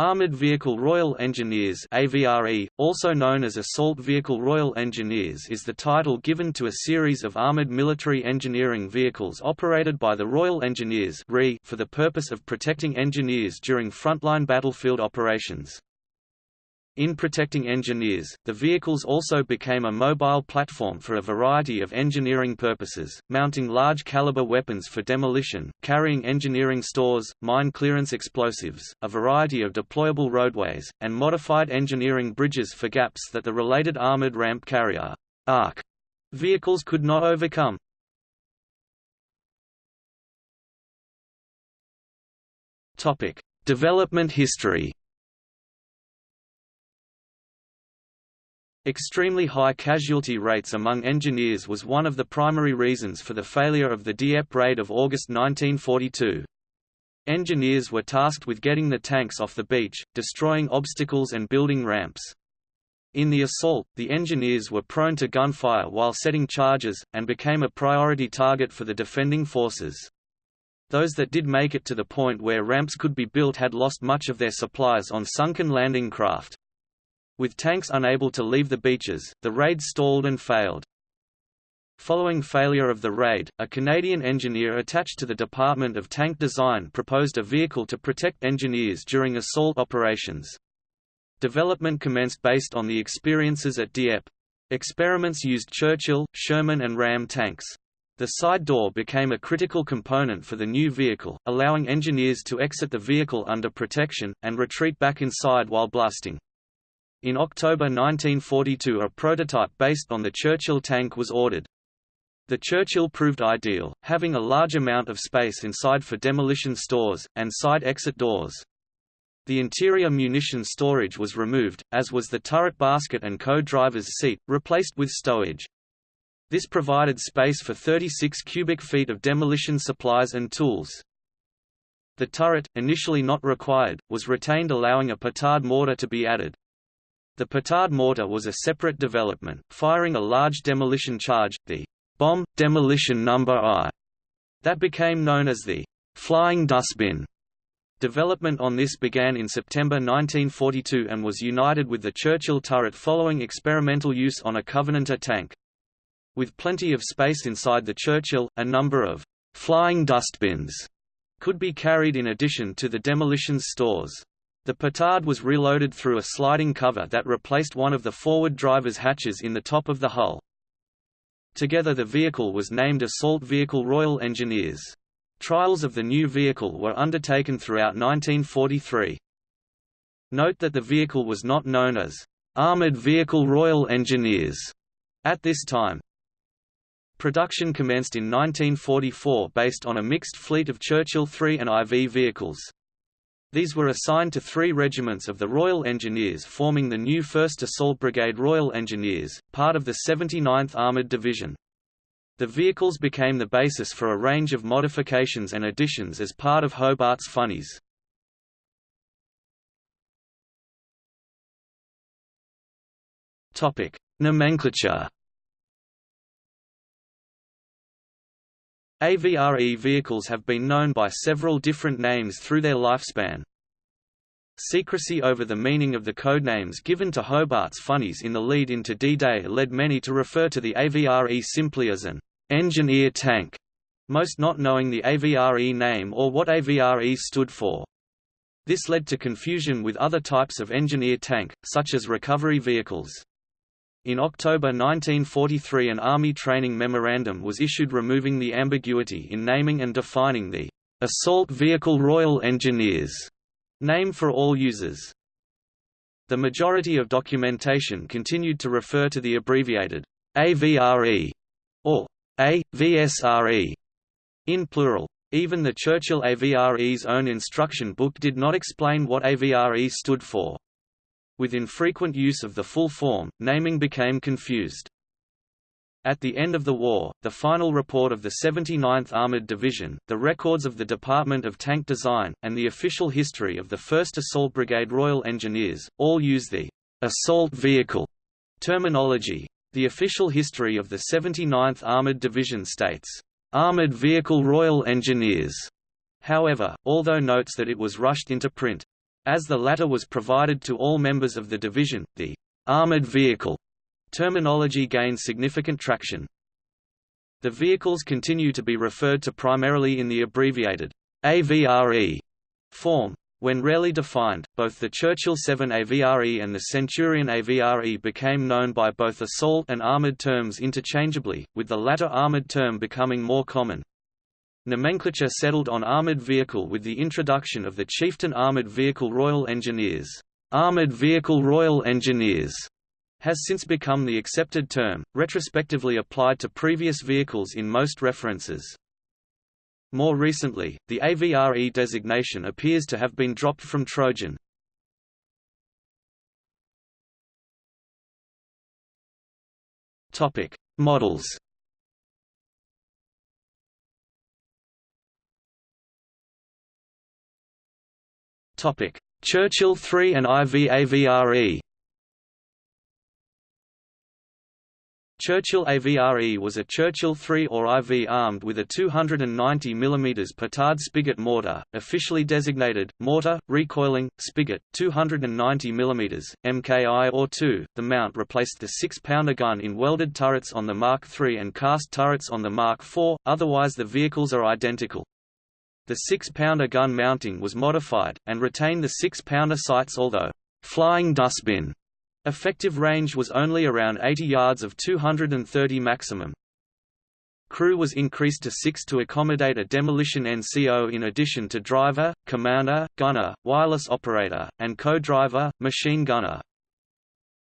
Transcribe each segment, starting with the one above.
Armored Vehicle Royal Engineers AVRE, also known as Assault Vehicle Royal Engineers is the title given to a series of armored military engineering vehicles operated by the Royal Engineers for the purpose of protecting engineers during frontline battlefield operations. In protecting engineers, the vehicles also became a mobile platform for a variety of engineering purposes, mounting large-caliber weapons for demolition, carrying engineering stores, mine clearance explosives, a variety of deployable roadways, and modified engineering bridges for gaps that the related armored ramp carrier ARC vehicles could not overcome. Development history Extremely high casualty rates among engineers was one of the primary reasons for the failure of the Dieppe raid of August 1942. Engineers were tasked with getting the tanks off the beach, destroying obstacles and building ramps. In the assault, the engineers were prone to gunfire while setting charges, and became a priority target for the defending forces. Those that did make it to the point where ramps could be built had lost much of their supplies on sunken landing craft. With tanks unable to leave the beaches, the raid stalled and failed. Following failure of the raid, a Canadian engineer attached to the Department of Tank Design proposed a vehicle to protect engineers during assault operations. Development commenced based on the experiences at Dieppe. Experiments used Churchill, Sherman and Ram tanks. The side door became a critical component for the new vehicle, allowing engineers to exit the vehicle under protection, and retreat back inside while blasting. In October 1942 a prototype based on the Churchill tank was ordered. The Churchill proved ideal, having a large amount of space inside for demolition stores, and side exit doors. The interior munition storage was removed, as was the turret basket and co-driver's seat, replaced with stowage. This provided space for 36 cubic feet of demolition supplies and tools. The turret, initially not required, was retained allowing a petard mortar to be added. The petard mortar was a separate development, firing a large demolition charge, the bomb, demolition number I, that became known as the flying dustbin. Development on this began in September 1942 and was united with the Churchill turret following experimental use on a Covenanter tank. With plenty of space inside the Churchill, a number of flying dustbins could be carried in addition to the demolition's stores. The petard was reloaded through a sliding cover that replaced one of the forward driver's hatches in the top of the hull. Together the vehicle was named Assault Vehicle Royal Engineers. Trials of the new vehicle were undertaken throughout 1943. Note that the vehicle was not known as Armored Vehicle Royal Engineers at this time. Production commenced in 1944 based on a mixed fleet of Churchill 3 and IV vehicles. These were assigned to three regiments of the Royal Engineers forming the new 1st Assault Brigade Royal Engineers, part of the 79th Armoured Division. The vehicles became the basis for a range of modifications and additions as part of Hobart's Funnies. Nomenclature AVRE vehicles have been known by several different names through their lifespan. Secrecy over the meaning of the codenames given to Hobart's funnies in the lead into D-Day led many to refer to the AVRE simply as an engineer tank, most not knowing the AVRE name or what AVRE stood for. This led to confusion with other types of engineer tank, such as recovery vehicles. In October 1943 an Army training memorandum was issued removing the ambiguity in naming and defining the Assault Vehicle Royal Engineers name for all users. The majority of documentation continued to refer to the abbreviated AVRE or AVSRE in plural. Even the Churchill AVRE's own instruction book did not explain what AVRE stood for. With infrequent use of the full form, naming became confused. At the end of the war, the final report of the 79th Armored Division, the records of the Department of Tank Design, and the official history of the 1st Assault Brigade Royal Engineers, all use the «assault vehicle» terminology. The official history of the 79th Armored Division states, «Armored Vehicle Royal Engineers», however, although notes that it was rushed into print. As the latter was provided to all members of the division, the armored vehicle terminology gained significant traction. The vehicles continue to be referred to primarily in the abbreviated AVRE form. When rarely defined, both the Churchill 7 AVRE and the Centurion AVRE became known by both assault and armored terms interchangeably, with the latter armored term becoming more common. Nomenclature settled on armored vehicle with the introduction of the Chieftain Armored Vehicle Royal Engineers. Armored Vehicle Royal Engineers has since become the accepted term, retrospectively applied to previous vehicles in most references. More recently, the AVRE designation appears to have been dropped from Trojan. Topic: Models. Topic: Churchill 3 and IV AVRE. Churchill AVRE was a Churchill 3 or IV armed with a 290 mm Petard spigot mortar, officially designated, mortar, recoiling, spigot, 290 mm, MKI or 2. The mount replaced the 6-pounder gun in welded turrets on the Mark III and cast turrets on the Mark IV, otherwise the vehicles are identical. The 6-pounder gun mounting was modified, and retained the 6-pounder sights although, "'flying dustbin' Effective range was only around 80 yards of 230 maximum. Crew was increased to six to accommodate a demolition NCO in addition to driver, commander, gunner, wireless operator, and co-driver, machine gunner.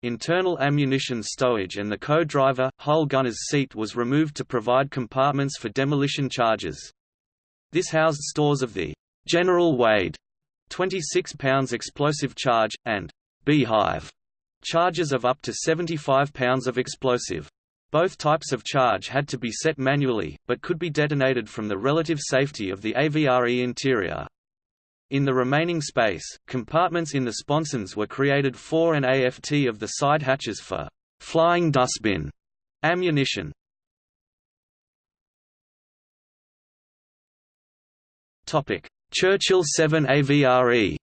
Internal ammunition stowage and the co-driver, hull gunner's seat was removed to provide compartments for demolition charges. This housed stores of the General Wade 26 pounds explosive charge, and Beehive charges of up to 75 pounds of explosive. Both types of charge had to be set manually, but could be detonated from the relative safety of the AVRE interior. In the remaining space, compartments in the sponsons were created for an AFT of the side hatches for flying dustbin ammunition. Churchill 7 AVRE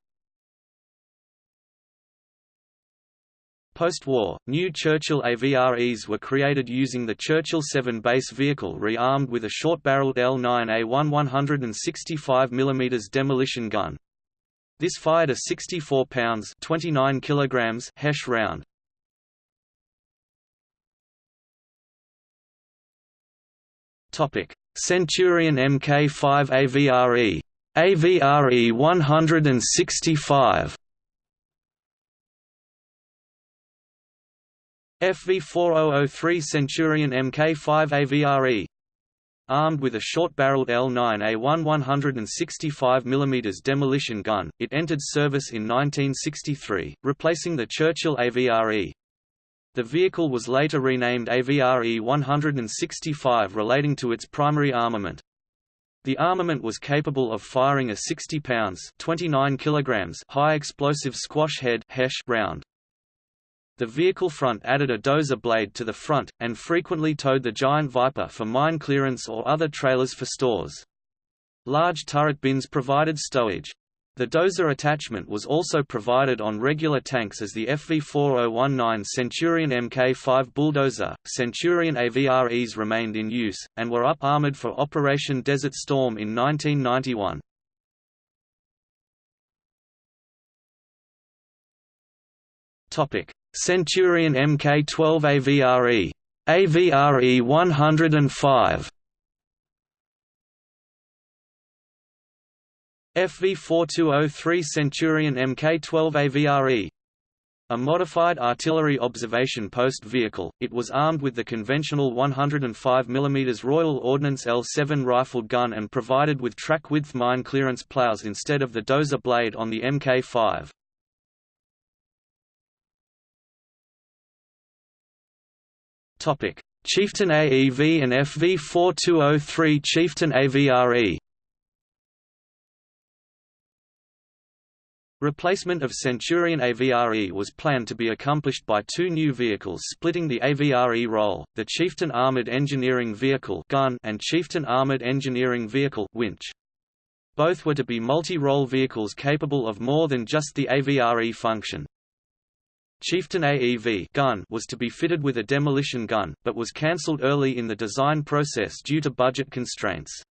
Post-war, new Churchill AVREs were created using the Churchill 7 base vehicle re-armed with a short-barreled L9A1 165 mm demolition gun. This fired a 64 pounds 29 kilograms Hesh round. Topic: Centurion Mk5 AVRE. AVRE 165 FV4003 Centurion Mk5 AVRE Armed with a short-barreled L9A1 165 mm demolition gun, it entered service in 1963, replacing the Churchill AVRE. The vehicle was later renamed AVRE 165 relating to its primary armament. The armament was capable of firing a 60 pounds 29 kilograms high explosive squash head round. The vehicle front added a dozer blade to the front, and frequently towed the Giant Viper for mine clearance or other trailers for stores. Large turret bins provided stowage. The dozer attachment was also provided on regular tanks as the FV4019 Centurion Mk5 bulldozer. Centurion AVREs remained in use, and were up armored for Operation Desert Storm in 1991. Topic: Centurion Mk12 AVRE. AVRE 105 FV4203 Centurion Mk12 AVRE a modified artillery observation post vehicle, it was armed with the conventional 105 mm Royal Ordnance L7 rifled gun and provided with track-width mine clearance plows instead of the dozer blade on the Mk5. Topic: Chieftain AEV and FV4203 Chieftain AVRE. Replacement of Centurion AVRE was planned to be accomplished by two new vehicles splitting the AVRE role, the Chieftain Armored Engineering Vehicle gun and Chieftain Armored Engineering Vehicle winch. Both were to be multi-role vehicles capable of more than just the AVRE function. Chieftain AEV gun was to be fitted with a demolition gun, but was cancelled early in the design process due to budget constraints.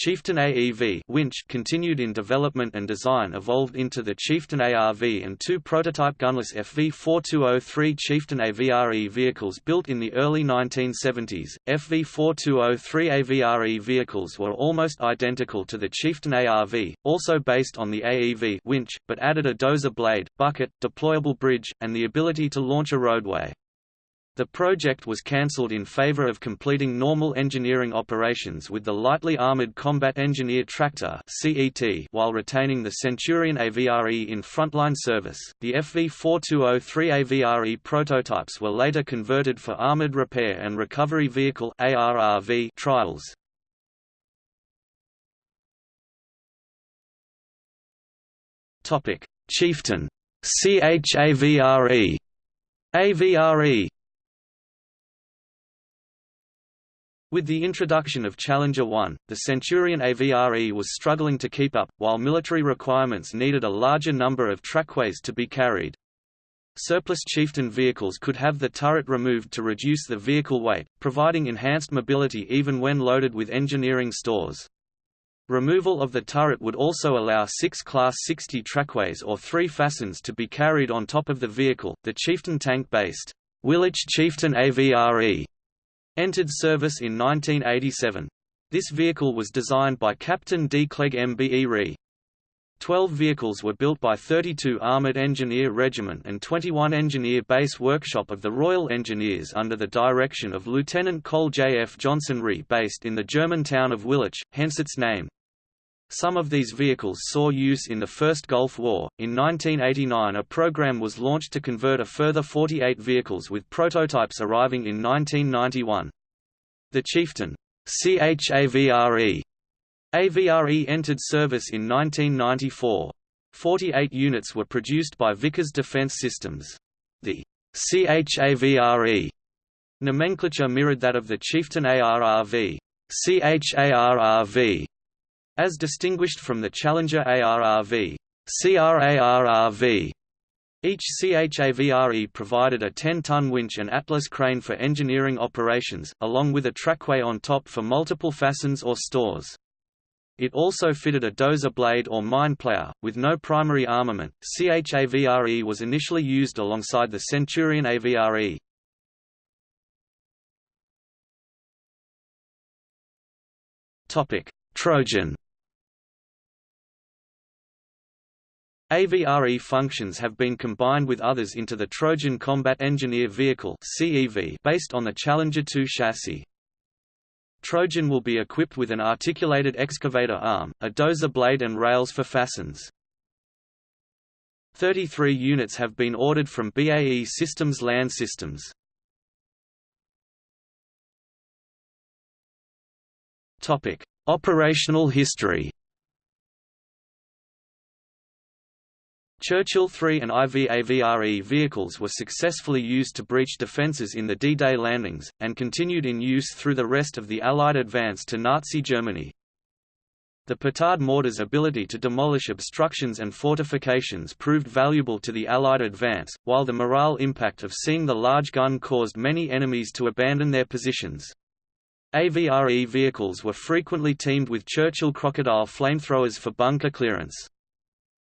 Chieftain AEV winch continued in development and design evolved into the Chieftain ARV and two prototype gunless FV4203 Chieftain AVRE vehicles built in the early 1970s. FV4203 AVRE vehicles were almost identical to the Chieftain ARV, also based on the AEV winch, but added a dozer blade, bucket, deployable bridge, and the ability to launch a roadway. The project was cancelled in favor of completing normal engineering operations with the Lightly Armored Combat Engineer Tractor while retaining the Centurion AVRE in frontline service. The FV4203 AVRE prototypes were later converted for Armored Repair and Recovery Vehicle trials. Topic: Chieftain CHAVRE AVRE With the introduction of Challenger 1, the Centurion AVRE was struggling to keep up, while military requirements needed a larger number of trackways to be carried. Surplus Chieftain vehicles could have the turret removed to reduce the vehicle weight, providing enhanced mobility even when loaded with engineering stores. Removal of the turret would also allow six Class 60 trackways or three fascines to be carried on top of the vehicle. The Chieftain tank-based Willich Chieftain AVRE entered service in 1987. This vehicle was designed by Captain D. Clegg MBE Re. Twelve vehicles were built by 32 Armoured Engineer Regiment and 21 Engineer Base Workshop of the Royal Engineers under the direction of Lieutenant Col J. F. Johnson Re based in the German town of Willich, hence its name. Some of these vehicles saw use in the First Gulf War. In 1989, a program was launched to convert a further 48 vehicles with prototypes arriving in 1991. The Chieftain CHAVRE AVRE entered service in 1994. 48 units were produced by Vickers Defence Systems. The CHAVRE nomenclature mirrored that of the Chieftain ARRV, CHARRV, as distinguished from the Challenger ARRV, CRARRV. Each CHAVRE provided a 10-ton winch and Atlas crane for engineering operations, along with a trackway on top for multiple fascines or stores. It also fitted a dozer blade or mine plow, with no primary armament. CHAVRE was initially used alongside the Centurion AVRE. Topic: Trojan AVRE functions have been combined with others into the Trojan Combat Engineer Vehicle based on the Challenger 2 chassis. Trojan will be equipped with an articulated excavator arm, a dozer blade and rails for fascines. 33 units have been ordered from BAE Systems Land Systems. Operational history Churchill 3 and IVAVRE vehicles were successfully used to breach defences in the D-Day landings, and continued in use through the rest of the Allied advance to Nazi Germany. The Petard mortar's ability to demolish obstructions and fortifications proved valuable to the Allied advance, while the morale impact of seeing the large gun caused many enemies to abandon their positions. AVRE vehicles were frequently teamed with Churchill Crocodile flamethrowers for bunker clearance.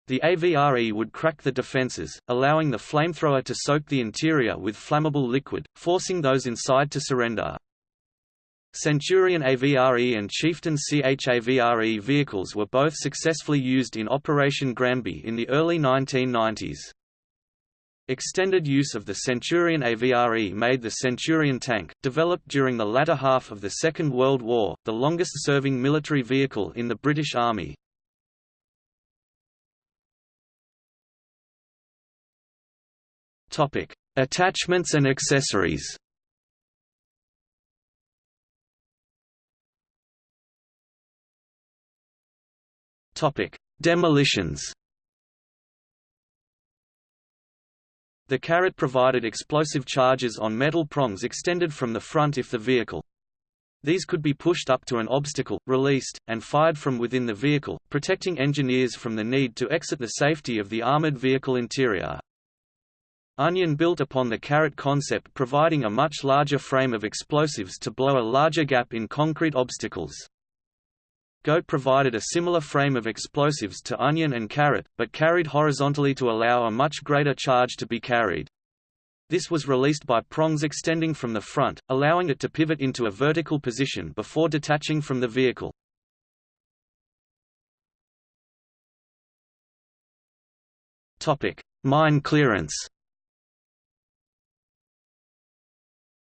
The AVRE would crack the defences, allowing the flamethrower to soak the interior with flammable liquid, forcing those inside to surrender. Centurion AVRE and Chieftain CHAVRE vehicles were both successfully used in Operation Granby in the early 1990s. Extended use of the Centurion AVRE made the Centurion tank, developed during the latter half of the Second World War, the longest-serving military vehicle in the British Army, Topic: Attachments and accessories. Topic: Demolitions. The carrot provided explosive charges on metal prongs extended from the front if the vehicle These could be pushed up to an obstacle, released, and fired from within the vehicle, protecting engineers from the need to exit the safety of the armored vehicle interior. Onion built upon the Carrot concept providing a much larger frame of explosives to blow a larger gap in concrete obstacles. Goat provided a similar frame of explosives to Onion and Carrot, but carried horizontally to allow a much greater charge to be carried. This was released by prongs extending from the front, allowing it to pivot into a vertical position before detaching from the vehicle. Mine clearance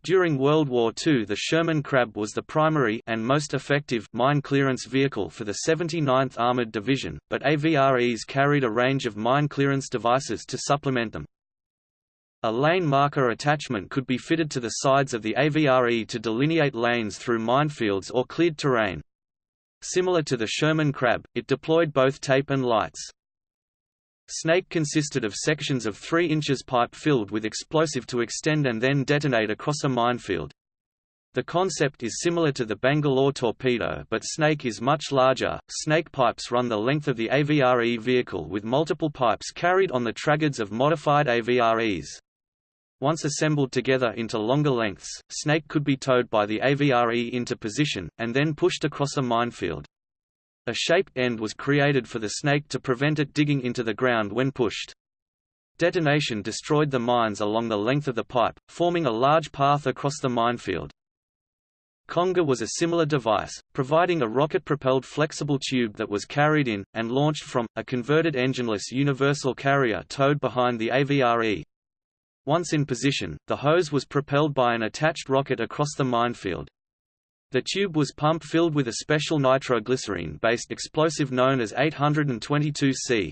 During World War II the Sherman Crab was the primary and most effective mine clearance vehicle for the 79th Armored Division, but AVREs carried a range of mine clearance devices to supplement them. A lane marker attachment could be fitted to the sides of the AVRE to delineate lanes through minefields or cleared terrain. Similar to the Sherman Crab, it deployed both tape and lights. Snake consisted of sections of 3 inches pipe filled with explosive to extend and then detonate across a minefield. The concept is similar to the Bangalore torpedo but Snake is much larger. Snake pipes run the length of the AVRE vehicle with multiple pipes carried on the traggards of modified AVREs. Once assembled together into longer lengths, Snake could be towed by the AVRE into position, and then pushed across a minefield. A shaped end was created for the snake to prevent it digging into the ground when pushed. Detonation destroyed the mines along the length of the pipe, forming a large path across the minefield. Conga was a similar device, providing a rocket-propelled flexible tube that was carried in, and launched from, a converted engineless universal carrier towed behind the AVRE. Once in position, the hose was propelled by an attached rocket across the minefield. The tube was pump filled with a special nitroglycerine-based explosive known as 822C.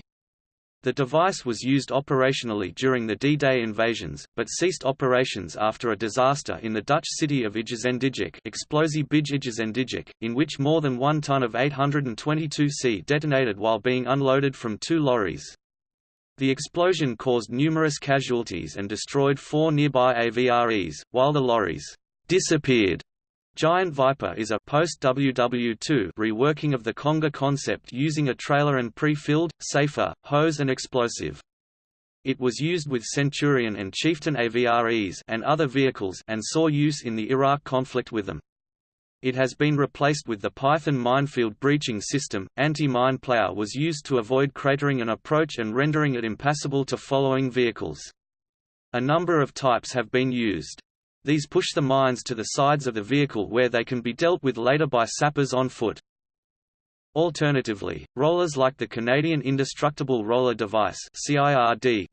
The device was used operationally during the D-Day invasions, but ceased operations after a disaster in the Dutch city of IJzendijke Explosie bij in which more than one ton of 822C detonated while being unloaded from two lorries. The explosion caused numerous casualties and destroyed four nearby AVREs, while the lorries disappeared Giant Viper is a post-WW2 reworking of the Conga concept using a trailer and pre-filled, safer, hose and explosive. It was used with Centurion and Chieftain AVREs and other vehicles and saw use in the Iraq conflict with them. It has been replaced with the Python minefield breaching system. Anti-mine plow was used to avoid cratering an approach and rendering it impassable to following vehicles. A number of types have been used. These push the mines to the sides of the vehicle where they can be dealt with later by sappers on foot. Alternatively, rollers like the Canadian Indestructible Roller Device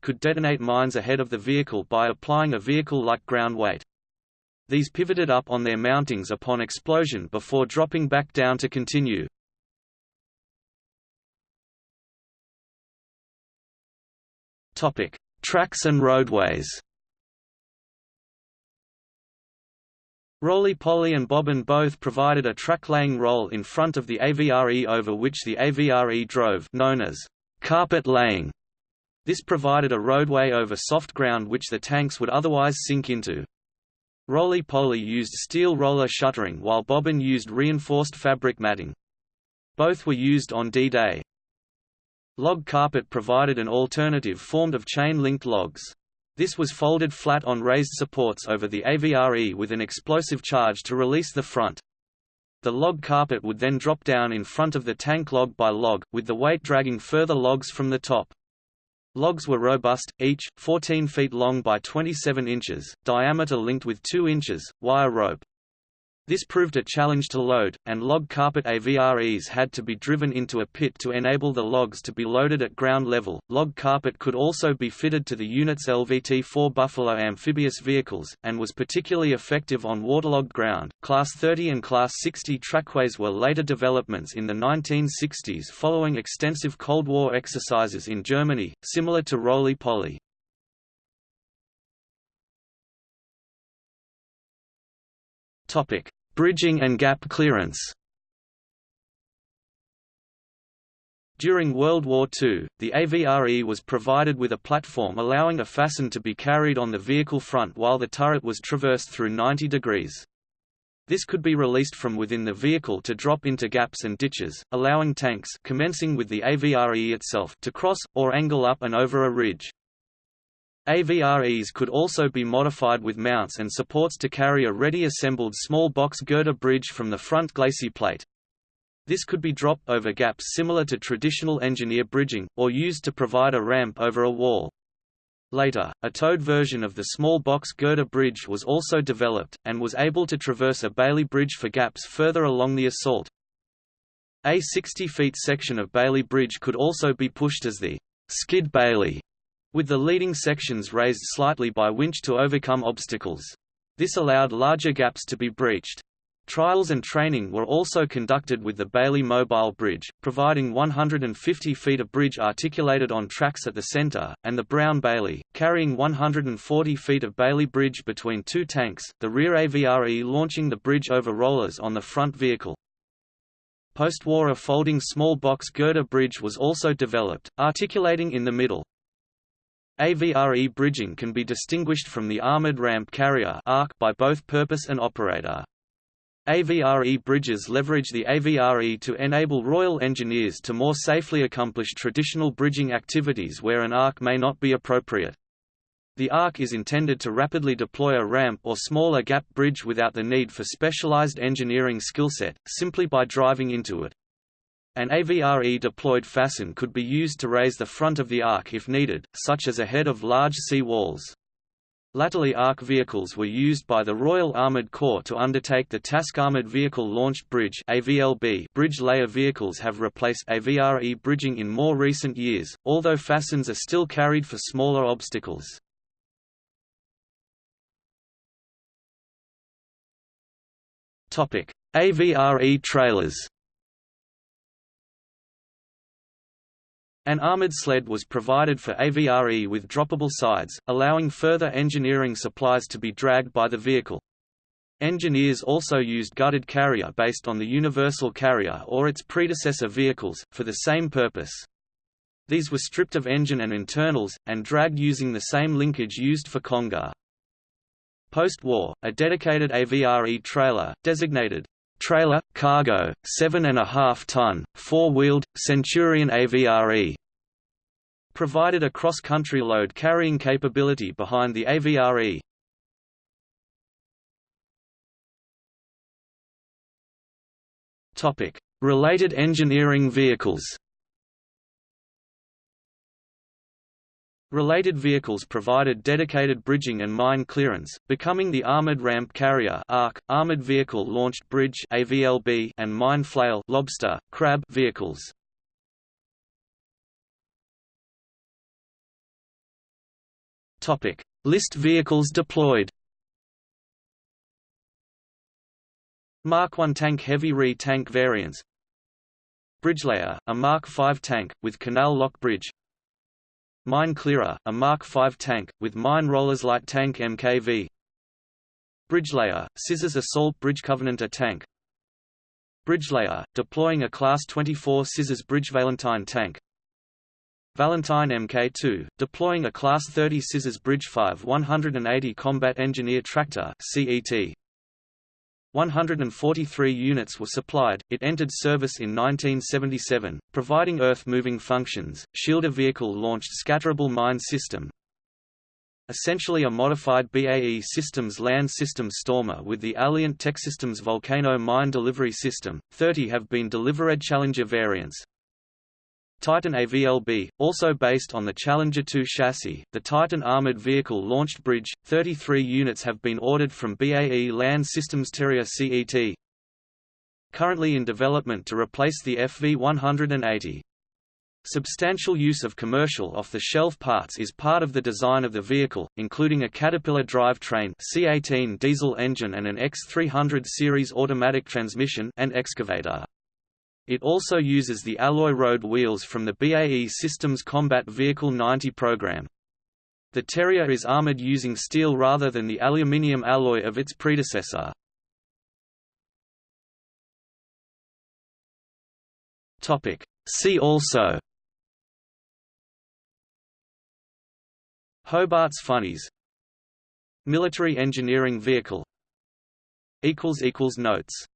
could detonate mines ahead of the vehicle by applying a vehicle-like ground weight. These pivoted up on their mountings upon explosion before dropping back down to continue. Tracks and roadways Roly-Poly and Bobbin both provided a track-laying role in front of the AVRE over which the AVRE drove known as carpet laying. This provided a roadway over soft ground which the tanks would otherwise sink into. Roly-Poly used steel roller shuttering while Bobbin used reinforced fabric matting. Both were used on D-Day. Log carpet provided an alternative formed of chain-linked logs. This was folded flat on raised supports over the AVRE with an explosive charge to release the front. The log carpet would then drop down in front of the tank log by log, with the weight dragging further logs from the top. Logs were robust, each, 14 feet long by 27 inches, diameter linked with 2 inches, wire rope. This proved a challenge to load, and log carpet AVREs had to be driven into a pit to enable the logs to be loaded at ground level. Log carpet could also be fitted to the unit's LVT-4 Buffalo amphibious vehicles, and was particularly effective on waterlogged ground. Class 30 and Class 60 trackways were later developments in the 1960s following extensive Cold War exercises in Germany, similar to roly-poly. Topic: Bridging and gap clearance. During World War II, the AVRE was provided with a platform allowing a fascine to be carried on the vehicle front while the turret was traversed through 90 degrees. This could be released from within the vehicle to drop into gaps and ditches, allowing tanks commencing with the AVRE itself to cross, or angle up and over a ridge. AVREs could also be modified with mounts and supports to carry a ready assembled small box girder bridge from the front glacis plate. This could be dropped over gaps similar to traditional engineer bridging, or used to provide a ramp over a wall. Later, a towed version of the small box girder bridge was also developed, and was able to traverse a Bailey bridge for gaps further along the assault. A 60 feet section of Bailey Bridge could also be pushed as the skid Bailey, with the leading sections raised slightly by winch to overcome obstacles. This allowed larger gaps to be breached. Trials and training were also conducted with the Bailey Mobile Bridge, providing 150 feet of bridge articulated on tracks at the center, and the Brown Bailey, carrying 140 feet of Bailey Bridge between two tanks, the rear AVRE launching the bridge over rollers on the front vehicle. Post-war a folding small box girder bridge was also developed, articulating in the middle. AVRE bridging can be distinguished from the armored ramp carrier by both purpose and operator. AVRE bridges leverage the AVRE to enable Royal Engineers to more safely accomplish traditional bridging activities where an arc may not be appropriate. The arc is intended to rapidly deploy a ramp or smaller gap bridge without the need for specialized engineering skillset, simply by driving into it. An AVRE deployed fascine could be used to raise the front of the arc if needed, such as ahead of large sea walls. Latterly ARC vehicles were used by the Royal Armoured Corps to undertake the task Armoured Vehicle Launched Bridge AVLB bridge layer vehicles have replaced AVRE bridging in more recent years, although fascines are still carried for smaller obstacles. AVRE trailers An armored sled was provided for AVRE with droppable sides, allowing further engineering supplies to be dragged by the vehicle. Engineers also used gutted carrier based on the Universal Carrier or its predecessor vehicles, for the same purpose. These were stripped of engine and internals, and dragged using the same linkage used for Conga. Post-war, a dedicated AVRE trailer, designated trailer, cargo, 7.5 ton, four-wheeled, Centurion AVRE provided a cross-country load carrying capability behind the AVRE. Related engineering vehicles Related vehicles provided dedicated bridging and mine clearance, becoming the Armored Ramp Carrier ARC, Armored Vehicle Launched Bridge AVLB, and Mine Flail lobster, crab vehicles. Topic: List vehicles deployed. Mark I tank heavy re-tank variants Bridgelayer, a Mark V tank, with canal lock bridge Mine Clearer, a Mark V tank, with mine rollers light tank MKV Bridgelayer, Scissors Assault Bridge Covenanter tank. Bridgelayer, deploying a Class 24 Scissors Bridge Valentine tank. Valentine Mk2, deploying a Class 30 Scissors Bridge 5 180 Combat Engineer Tractor CET. 143 units were supplied. It entered service in 1977, providing earth-moving functions, shielder vehicle-launched scatterable mine system, essentially a modified BAE Systems Land System Stormer with the Alliant Techsystems Volcano Mine Delivery System. 30 have been delivered Challenger variants. Titan AVLB, also based on the Challenger 2 chassis, the Titan Armored Vehicle Launched Bridge, 33 units have been ordered from BAE Land Systems Terrier CET. Currently in development to replace the FV-180. Substantial use of commercial off-the-shelf parts is part of the design of the vehicle, including a Caterpillar drivetrain C18 diesel engine and an X300 series automatic transmission and excavator. It also uses the alloy road wheels from the BAE Systems Combat Vehicle 90 program. The Terrier is armored using steel rather than the aluminium alloy of its predecessor. See also Hobart's Funnies Military engineering vehicle Notes